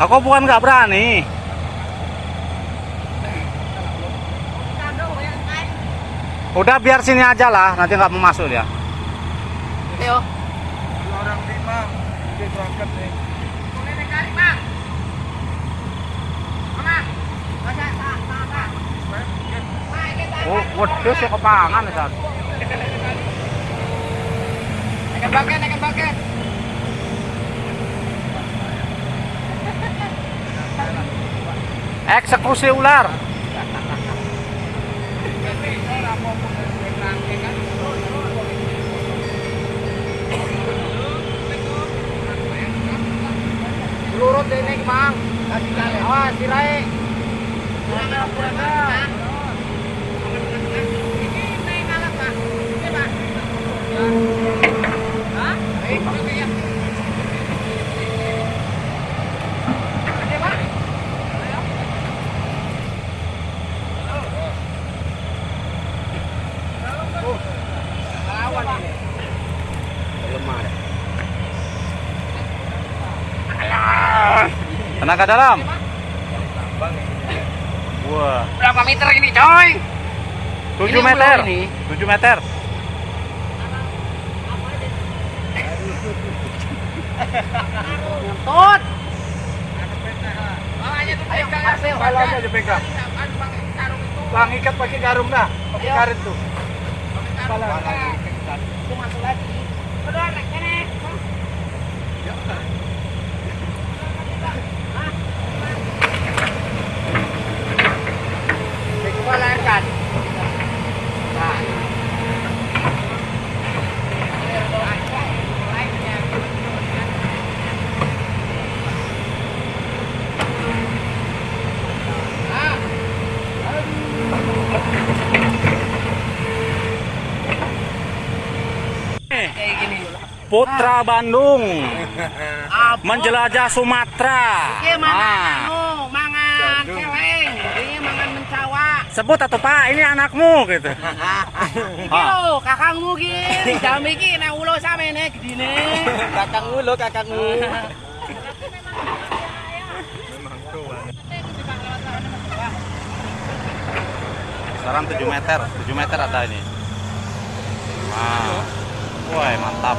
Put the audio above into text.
Aku bukan nggak berani. Udah biar sini aja lah, nanti nggak mau masuk dia. Ayo. orang lima dia berangkat nih Oh, wedhus ya kepangan Ustaz. Naikkan baket, naikkan baket. Eksekusi ular. Lurut deh nih, Bang. Awas, tirai. Tenaga dalam. Wah, Berapa meter ini, coy? 7 Ini meter. ini. 7 meter. Tut. ayo balanya aja pegang bang ikat pakai garung dah pakai karet tuh Pala. Itu masuk lagi. Udah, naik sini. Coba Putra Bandung Apa? menjelajah Sumatera. Iya mangan Ah, anu, mangan celeng, ini mangan mencawa. sebut atau Pak, ini anakmu gitu. Iki lho, kakangmu ki, jam iki nek ulo samene gedine. kakangmu lo kakangmu Sekarang 7 meter, 7 meter ada ini. Nah, wah mantap.